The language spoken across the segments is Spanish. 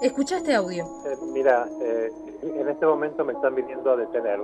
Escucha este audio. Eh, mira, eh, en este momento me están viniendo a detener,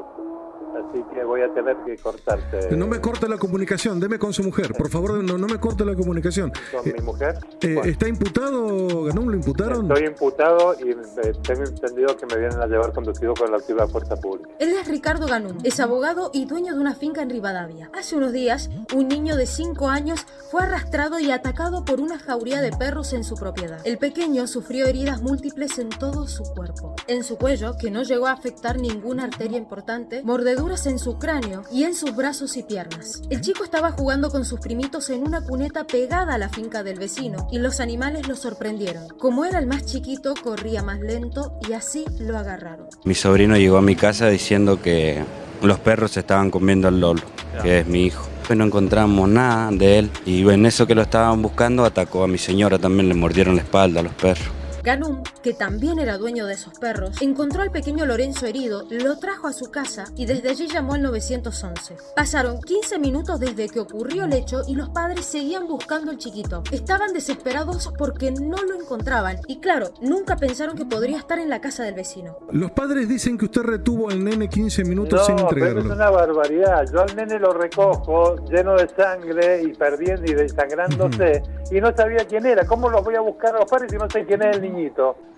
así que voy a tener que cortarte. No me corte la comunicación, deme con su mujer. Por favor, no, no me corte la comunicación. ¿Con Eh, mi mujer? eh, Bueno, ¿Está imputado, Ganón? ¿Lo imputaron? Estoy imputado y eh, tengo entendido que me vienen a llevar conducido con la activa fuerza pública. Él es Ricardo Ganún, es abogado y dueño de una finca en Rivadavia. Hace unos días, un niño de 5 años fue arrastrado y atacado por una jauría de perros en su propiedad. El pequeño sufrió heridas múltiples en todo su cuerpo. En su cuello, que no llegó a afectar ninguna arteria importante, mordeduras en su cráneo y en sus brazos y piernas. El chico estaba jugando con sus primitos en una cuneta pegada a la finca del vecino y los animales lo sorprendieron. Como era el más chiquito, corría más lento y así lo agarraron. Mi sobrino llegó a mi casa diciendo que los perros estaban comiendo al Lolo, que es mi hijo. No encontramos nada de él y en eso que lo estaban buscando atacó a mi señora, también le mordieron la espalda a los perros. Ganum, que también era dueño de esos perros, encontró al pequeño Lorenzo herido, lo trajo a su casa y desde allí llamó al 911. Pasaron 15 minutos desde que ocurrió el hecho y los padres seguían buscando al chiquito. Estaban desesperados porque no lo encontraban y claro, nunca pensaron que podría estar en la casa del vecino. Los padres dicen que usted retuvo al nene 15 minutos sin No, pero es entregarlo. una barbaridad. Yo al nene lo recojo lleno de sangre y perdiendo y desangrándose y no sabía quién era. ¿Cómo los voy a buscar a los padres si no sé quién es el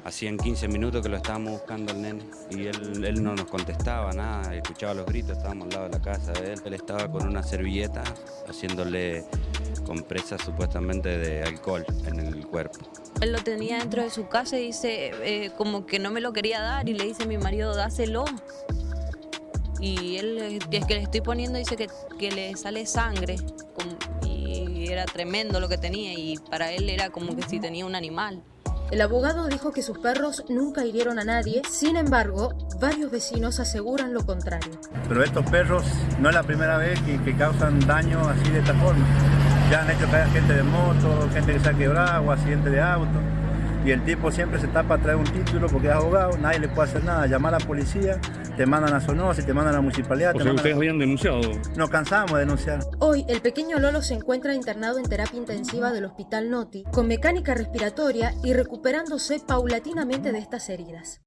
Hacían 15 minutos que lo estábamos buscando al nene y él, él no nos contestaba nada, escuchaba los gritos, estábamos al lado de la casa de él. Él estaba con una servilleta haciéndole compresas supuestamente de alcohol en el cuerpo. Él lo tenía dentro de su casa y dice, eh, como que no me lo quería dar y le dice a mi marido, dáselo. Y él, eh, es que le estoy poniendo, dice que, que le sale sangre. como- y era tremendo lo que tenía y para él era como que si tenía un animal. El abogado dijo que sus perros nunca hirieron a nadie, sin embargo, varios vecinos aseguran lo contrario. Pero estos perros no es la primera vez que, que causan daño así de esta forma. Ya han hecho caer gente de moto, gente que se ha quebrado, o accidente de auto. Y el tipo siempre se tapa a traer un título porque es abogado, nadie le puede hacer nada. Llamar a la policía, te mandan a Sonosi, te mandan a la municipalidad. O te sea, mandan ustedes a- habían denunciado. Nos cansamos de denunciar. Hoy, el pequeño Lolo se encuentra internado en terapia intensiva del Hospital Noti, con mecánica respiratoria y recuperándose paulatinamente de estas heridas.